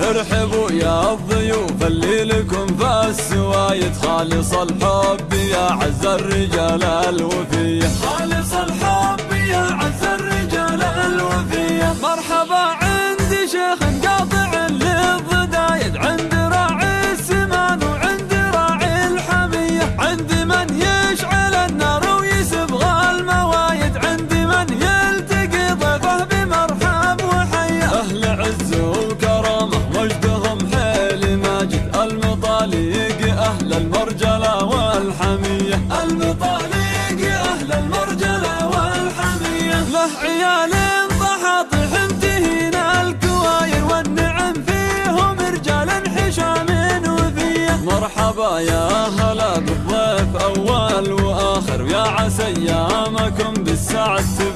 ارحبوا يا الضيوف اللي لكم في السوايد. خالص الحب يا عز الرجال الوفيه خالص الحب يا عز الرجال الوفيه مرحبا عيال طحاطح انتهين الكواير والنعم فيهم رجال حشام وفيه مرحبا يا هلا بالضيف أول وآخر. يا عسى أيامكم يا